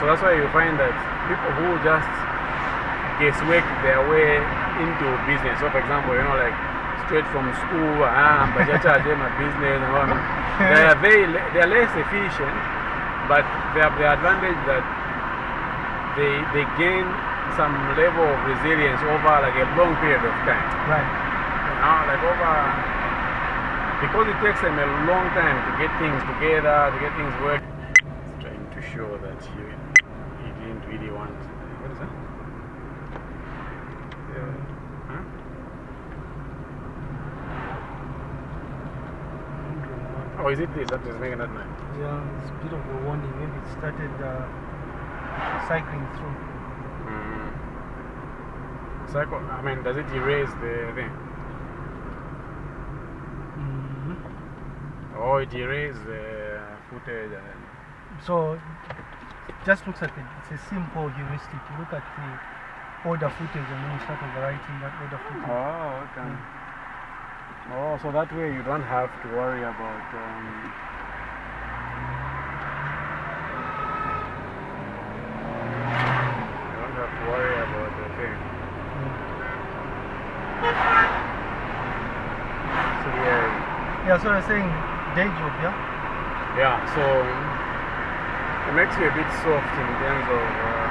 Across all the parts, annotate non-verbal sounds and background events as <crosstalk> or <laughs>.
So that's why you find that people who just guesswork their way into business. So, for example, you know, like straight from school, ah, but I charge them a business and all. They are very, they are less efficient, but they have the advantage that they they gain some level of resilience over like a long period of time. Right. You know, like over because it takes them a long time to get things together, to get things working. It's trying to show that you you didn't really want. What is that? Yeah. Huh? Oh, is it this that is making that noise? Yeah, it's a bit of a warning. Maybe it started uh, cycling through. Mm. Cycle, I mean, does it erase the thing? Mhm. Or it erases the footage. So, just looks at it. It's a simple heuristic. You look at the order footage and then you start overwriting that order footage. Oh, okay. Oh, so that way you don't have to worry about. Um, you don't have to worry about the thing. So yeah, Yeah, so you're saying day job, yeah? yeah. So it makes you a bit soft in terms of uh,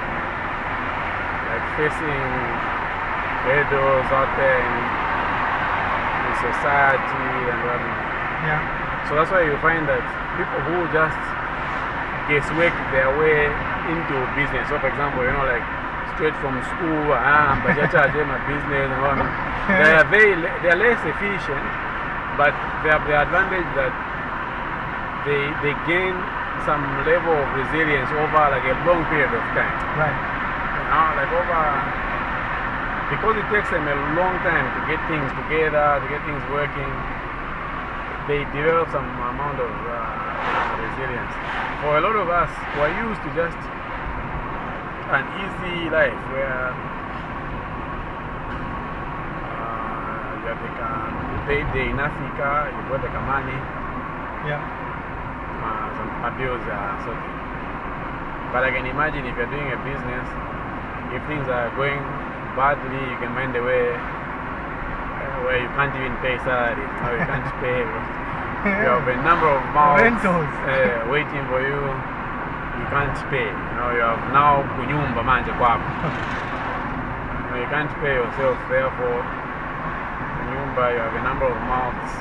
like facing hurdles out there in, in society and whatnot. Yeah. So that's why you find that people who just guesswork their way into business. So, for example, you know, like straight from school, ah, but I charge them a business and. <laughs> They are very, they are less efficient, but they have the advantage that they they gain some level of resilience over like a long period of time. Right. You know, like over because it takes them a long time to get things together, to get things working. They develop some amount of uh, resilience. For a lot of us who are used to just an easy life where uh, you have like a payday in Africa, you got like a money, Yeah. Uh, some uh, bills are sorted. But I can imagine if you're doing a business, if things are going badly, you can find a way uh, where you can't even pay salaries, you, you can't pay. You have a number of mouths Rentals. uh, waiting for you. You can't pay. You know, you have now kunyumba manje kwako. You can't pay yourself, therefore, kunyumba, you have a number of mouths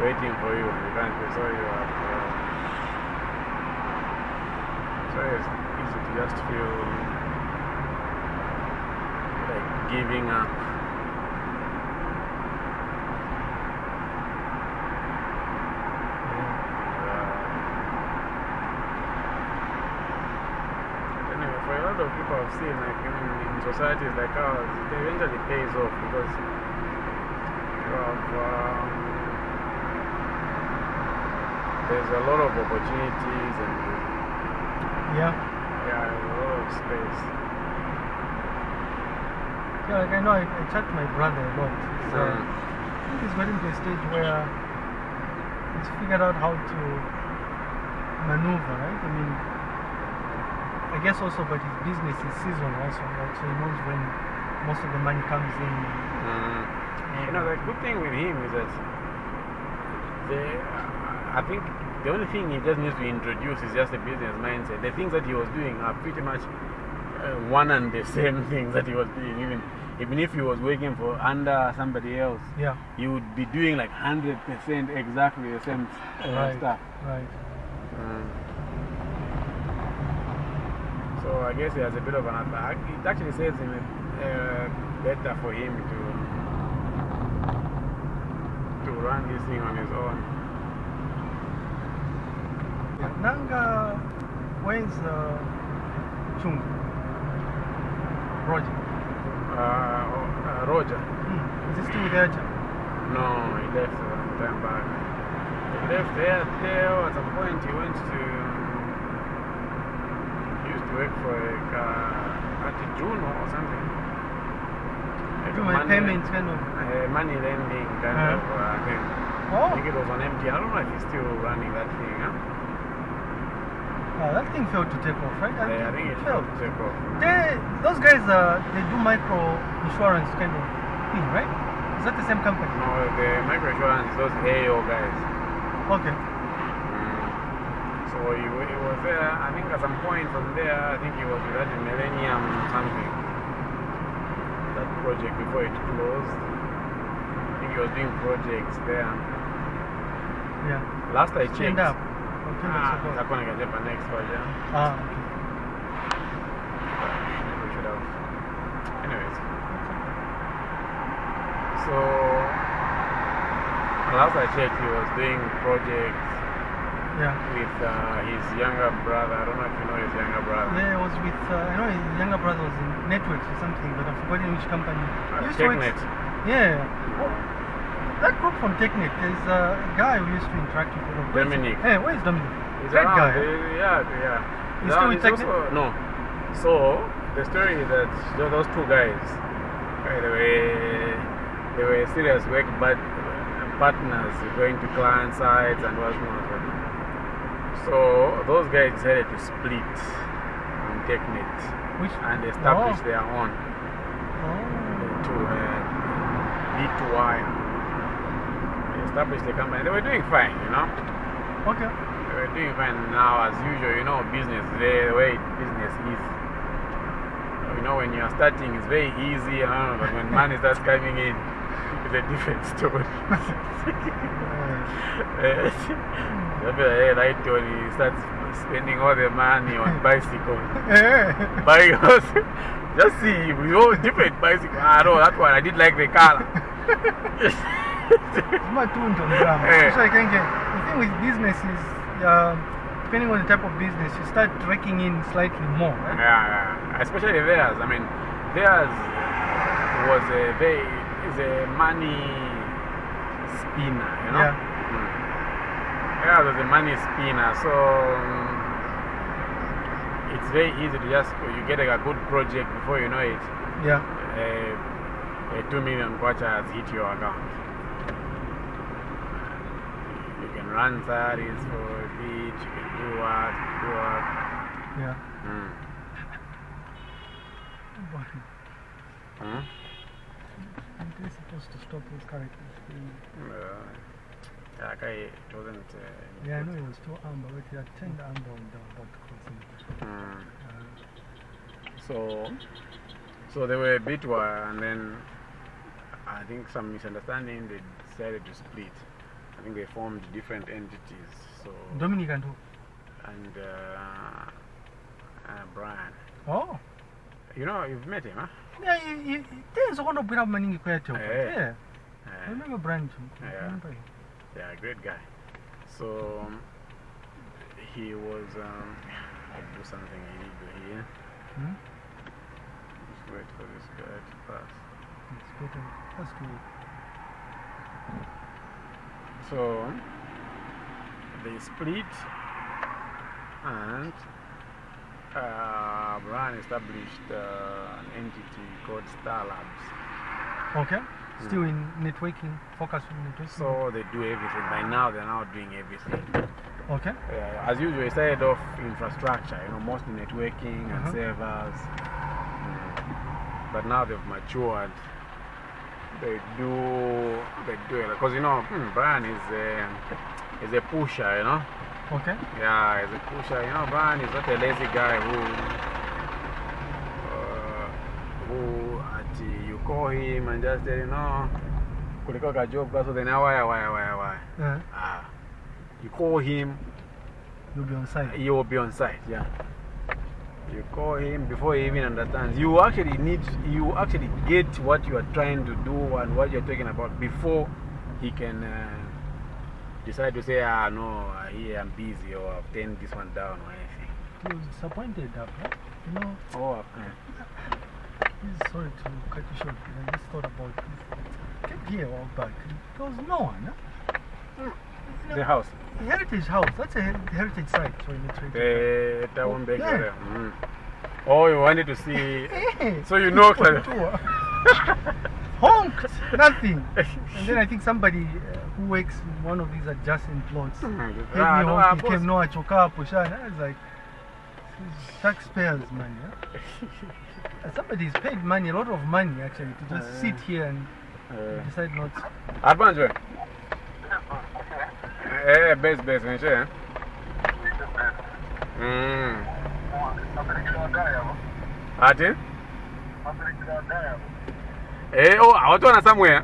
waiting for you. You can't pay, so you have. Uh, so it's easy to just feel like giving up. Anyway, for a lot of people I've seen, like in, in societies like ours, it eventually pays off because you have, um, there's a lot of opportunities and Yeah. yeah, a lot of space. Yeah, like I know I, I chat to my brother a lot. He's, uh, Mm. I think he's gotten to a stage where he's figured out how to maneuver, right? I mean, I guess also, but his business is seasonal also, right? So he knows when most of the money comes in. Mm. You know, the good thing with him is that the, I think the only thing he just needs to introduce is just a business mindset. The things that he was doing are pretty much uh, one and the <laughs> same things that he was doing. Even even if he was working for under somebody else, Yeah, he would be doing like hundred percent exactly the same uh, Right. stuff. right. Mm. So I guess he has a bit of an advantage. It actually saves him uh, better for him to to run this thing on his own. Nanga, where's uh, Chung? Roger. Uh, uh, Roger. Hmm. Is he still with Aja? No, he left a long time back. He left there, there at a point he went to. He used to work for like, uh, at Juno or something. Like Do a my payments kind of. uh, money lending kind Uh-huh. of uh, thing. I Oh, think it was on MT. I don't know if he's still running that thing. Huh? Uh, that thing failed to take off, right? Yeah, I think it failed to take off. They, those guys, uh, they do micro insurance kind of thing, right? Is that the same company? No, the microinsurance, those AO guys. Okay. Mm. So he, he was there, I think at some point from there, I think he was with that Millennium something. That project before it closed. I think he was doing projects there. Yeah. Last I checked. Stand up. Or two months Ah, ago. nitakuwa nikajepa next version. Ah, okay. We should have. Anyways. So, last I checked, he was doing projects Yeah. with uh, his younger brother. I don't know if you know his younger brother. Yeah, I was with, uh, I know his younger brother was in Networks or something, but I've forgotten which company. Uh, He used to work- TechNet. Yeah. Oh, that group from Technic, there's a guy who used to interact with lot. Dominic. Hey, where's Dominic? He's around, guy. yeah, yeah. He's still with Technic? also- No. So, the story is that those two guys, okay, they were, they were serious work but partners going to client sites and what's not. So, those guys decided to split on TechNet Which? and establish Oh. their own Oh. to uh, B2Y. They established the company. They were doing fine, you know. Okay. They were doing fine now, as usual, you know, business, the, the way business is. You know, when you're starting, it's very easy, but when money <laughs> starts coming in, it's a different story. <laughs> Hey, right when he starts spending all the money on <laughs> bicycles, yeah. Buying us, just see, we all different bicycle. Ah, no, that one, I did like the color. Matunda mbrama. Eh. So I can get, the thing with business is, uh, depending on the type of business, you start raking in slightly more, right? Yeah, yeah. especially theirs. I mean, theirs was a very is a money spinner, you know. Yeah. Mm. Theirs was a money spinner, so um, it's very easy to just you get a good project before you know it. Yeah. A, a two million kwacha has hit your account. You can run for beach. You can do what, do what. Yeah. Mm. Hmm? They're supposed to stop those characters. Uh, yeah, okay, it wasn't. Uh, Yeah, I know it was too amber, but he had turned amber when they were about to cross. Mm. Uh, So, so they were a bit and then I think some misunderstanding. They decided to split. I think they formed different entities. So Dominic and who? and uh, uh, Brian, Oh. you know, you've met him, huh? Yeah, he, he, there's one of Brian kwetu. Eh. Yeah. I remember Brian Yeah. remember him. yeah, great guy. So um, he was. Um, I'll do something illegal here. Hmm? Just wait for this guy to pass. It's better. That's good. So they split and uh, Brian established uh, an entity called Star Labs. Okay. Still in networking, focus on networking. So they do everything. By now, they're now doing everything. okay. Uh, as usual, it started off infrastructure, you know, mostly networking and Uh-huh. servers. Mm. But now they've matured. They do, they do it. Because, you know, hmm, Brian is a, is a pusher, you know. Okay. Yeah, he's a pusher. You know, Brian is not a lazy guy who, uh, who at, you call him and just tell him, no, kuliko ka job, so then why, why, why, why. Uh, Ah, you call him, you'll be on site. he will be on site, yeah. You call him before he even understands. You actually need, you actually get what you are trying to do and what you're talking about before he can uh, decide to say, ah, no, here I'm busy or I've turned this one down or anything. He was disappointed, right? You know, Oh, <laughs> he's sorry to cut you short, but I just thought about this. Came here a while back. There was no one. Huh? the house? The heritage house. That's a heritage site. So you need to the Tawombeg yeah. Mm. Oh, you wanted to see. So you know. Honked! <laughs> Nothing. and then I think somebody uh, who works in one of these adjacent plots. Mm -hmm. Ah, no, honk. Came, no, I choke. I was like, taxpayers' money. Huh? <laughs> Somebody's paid money, a lot of money actually, to just uh, sit here and uh, decide not to. Advance, Eh, base Best, best. Eh. Mm. Ati? Eh, oh, watu wana somewhere.